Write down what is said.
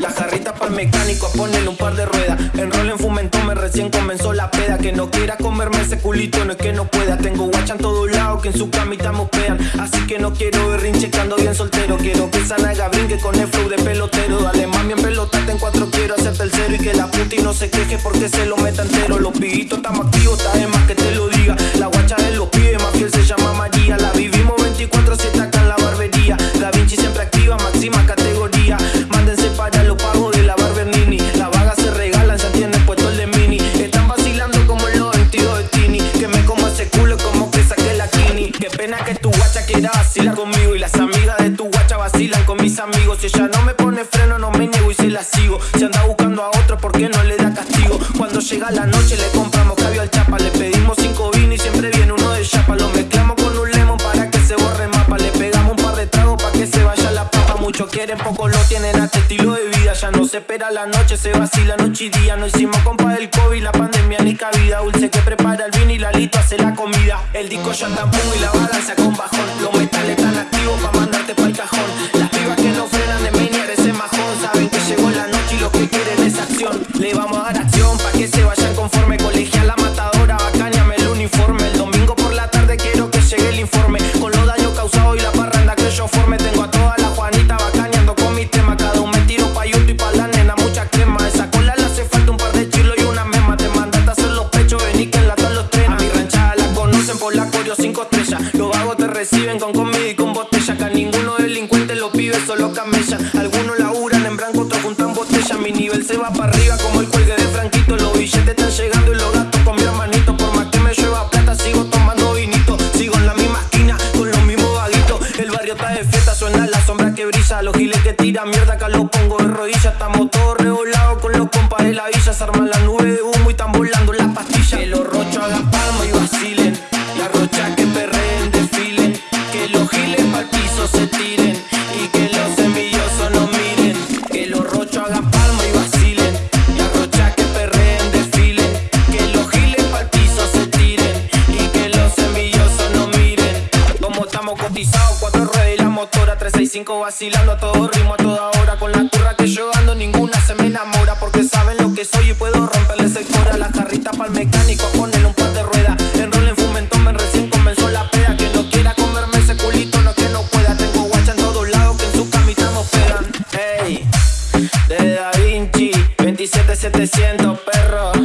La jarrita para el mecánico a ponerle un par de ruedas. Enrollen fumentón, me recién comenzó la peda. Que no quiera comerme ese culito, no es que no pueda. Tengo guacha en todos lados que en su camita mopean. Así que no quiero berrinche que ando bien soltero. Quiero que esa naga brinque con el flow de pelotero. Dale mami en pelotarte en cuatro, quiero hacerte el cero. Y que la puti no se queje porque se lo meta entero. Los piguitos están activos, está de más que te lo diga. La guacha de los vacilar conmigo. Y las amigas de tu guacha vacilan con mis amigos. Si ella no me pone freno, no me niego y se la sigo. Si anda buscando a otro, ¿por qué no le da castigo? Cuando llega la noche le compramos cabio al chapa. Le pedimos cinco vinos y siempre viene uno de chapa. Lo mezclamos con un lemon para que se borre mapa. Le pegamos un par de tragos para que se vaya la papa. Muchos quieren, pocos lo tienen a este estilo de no se espera la noche, se vacila noche y día. No hicimos compa del COVID, la pandemia ni cabida. Dulce que prepara el vino y la lito hace la comida. El disco ya está y la balanza con bajón. Los metales están activos para mandarte pa'l cajón. Las pibas que no frenan de maniar ese majón. Saben que llegó la noche y lo que quieren es acción. Le vamos a reciben con comida y con botella. Acá ninguno delincuente los pibes solo camellan. Algunos laburan en blanco, otros juntan botella. Mi nivel se va para arriba como el cuelgue de Franquito. Los billetes están llegando y los gatos con mi hermanito. Por más que me llueva plata, sigo tomando vinito. Sigo en la misma esquina con los mismos vaguitos. El barrio está de fiesta, suena la sombra que brilla. Los giles que tiran mierda, acá los pongo de rodillas. Estamos todos revolados con los compas de la villa. Se arman la nube de humo y están volando las pastillas. Que los rochos hagan palma y vacilen. 25 vacilando a todo ritmo a toda hora. Con la curra que yo ando ninguna se me enamora Porque saben lo que soy y puedo romperle ese cora La jarrita pa'l mecánico a ponerle un par de ruedas. Enrol en fumentón, me recién comenzó la peda. Que no quiera comerme ese culito, no que no pueda. Tengo guacha en todos lados que en su camita no pegan. Ey, de Da Vinci, 27700 perros.